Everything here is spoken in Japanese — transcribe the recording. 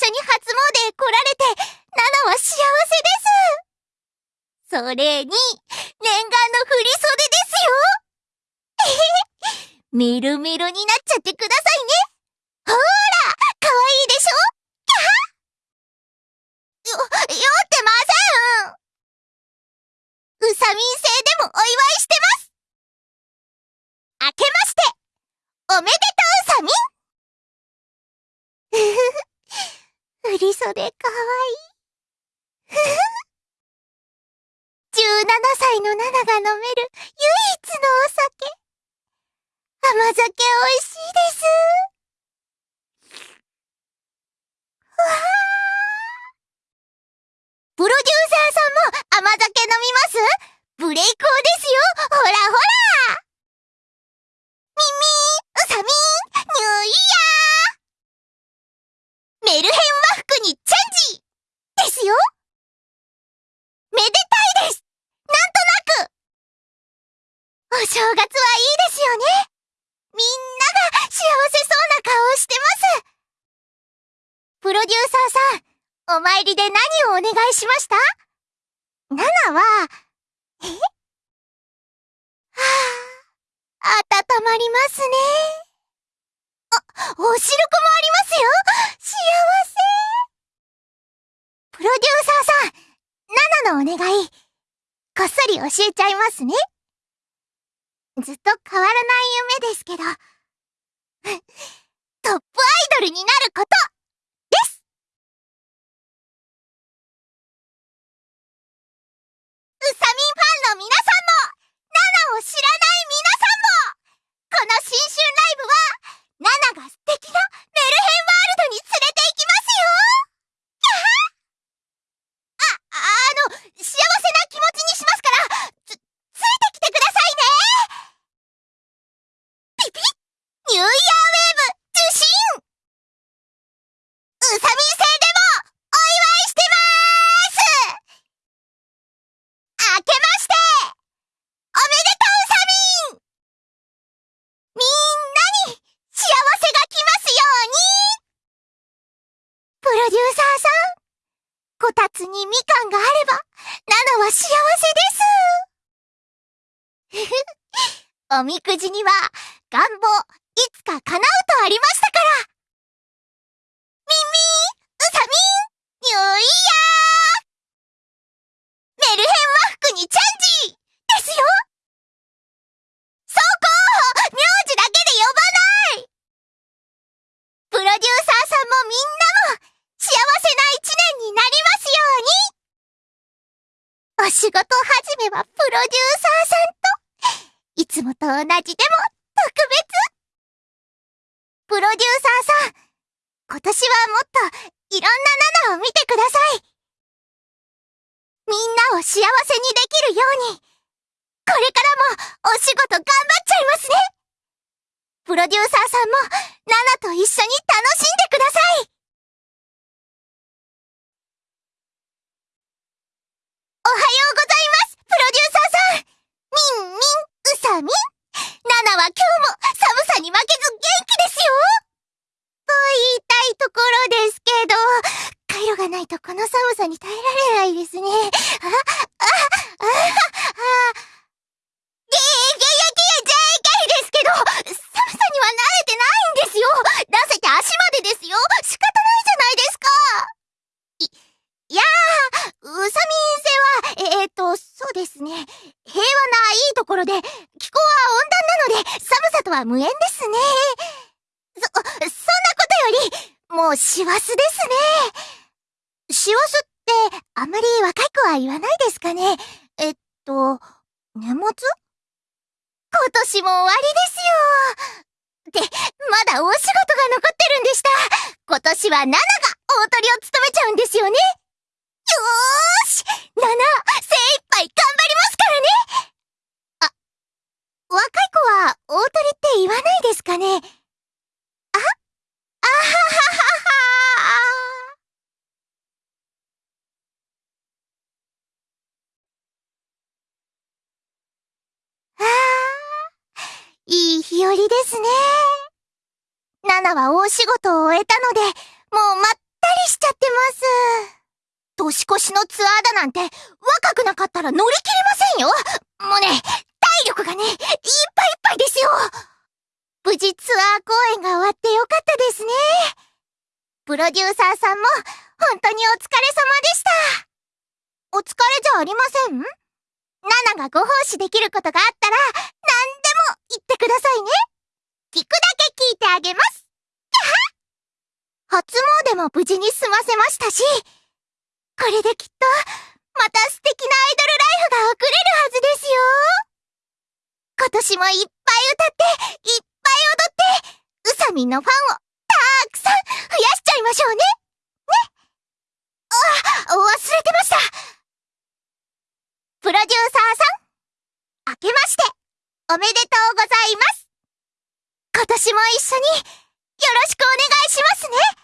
緒に初詣へ来られて、ナナは幸せです。それに、念願の振り袖ですよ。みるみるになっちゃってくださいね。ほーら、かわいいでしょ？キャハよ、よってません。うさみん星でもお祝いしてます明けまして、おめでとうさみんふふふ、振り袖かわいい。ふふ17歳のナナが飲める唯一のお酒。甘酒美味しいです。わあ。プロデューサーさんも甘酒飲みます？ブレイクーですよほらほらミミー、ウサミン、ニューイヤーメルヘン和服にチェンジですよめでたいですなんとなくお正月はいいですよね。みんなが幸せそうな顔をしてます。プロデューサーさん、お参りで何をお願いしました？ナナは、え？はぁ、温まりますね。あ、お汁粉もありますよ。幸せ。プロデューサーさん、ナナのお願い、こっそり教えちゃいますね。ずっと変わらない夢ですけど、トップアイドルになることサミンファンの皆さんもナナを知らない皆さんもこの新春ライブはナナが素敵なメルヘンワールドに連れて行きますよあ、あの、幸せな気持ちにしますからつ、ついてきてくださいねピピニューイヤーウェーブ受信うさみん星でもお祝いしてまーす明けましておめでとうサミンみんなに幸せが来ますようにプロデューサーさん、こたつにみかんがあれば、ナナは幸せです。ふふ、おみくじには、願望、いつか叶うとありましたから。ミンミン、ウサミン、ニューイヤーメルヘン和服にチャンジですよそこ名字だけで呼ばないプロデューサーさんもみんなも幸せな一年になりますようにお仕事始めはプロデューサーさんといつもと同じでも特別。プロデューサーさん今年はもっといろんなナナを見てください。みんなを幸せにできるように、これからもお仕事頑張っちゃい。ますねプロデューサーさんも、ナナと一緒に楽しんでくださいおはようございますプロデューサーさんみんみん、うさみんナナは今日も寒さに負けず元気ですよと言いたいところですけど、回路がないとこの寒さに耐えられないですね。あ、あ、あ、あ、あ、げー、げやげや JK ですけど、寒さには慣れてないんですよ出せて足までですよ仕方ないじゃないですかい、いやー、うさみんせは、えー、っと、そうですね。平和ないいところで、気候は温で、寒さとは無縁ですね。そ、そんなことより、もう師走ですね。師走って、あまり若い子は言わないですかね。えっと、年末？今年も終わりですよ。って、まだ大仕事が残ってるんでした。今年はナナが大トリを務めちゃうんですよね。よーしナナ、精一杯頑張りますからねあ、若い子は大トリって言わないですかね？あ？あははははああ、いい日和ですね。ナナは大仕事を終えたので、もうまったりしちゃってます。年越しのツアーだなんて、若くなかったら乗り切れませんよもうね、体力がね、いっぱいいっぱいですよ無事ツアー公演が終わってよかったですね。プロデューサーさんも、本当にお疲れ様でした。お疲れじゃありません？ナナがご奉仕できることがあったら、何でも言ってくださいね。聞くだけ聞いてあげます。初詣も無事に済ませましたし、これできっと、また素敵なアイドルライフが送れるはずですよ。今年もいっぱい歌って、いっぱい踊って、うさみんのファンをたくさん増やしちゃいましょうね。ね。あ、忘れてました。プロデューサーさん、明けまして、おめでとうございます。今年も一緒に、よろしくお願いしますね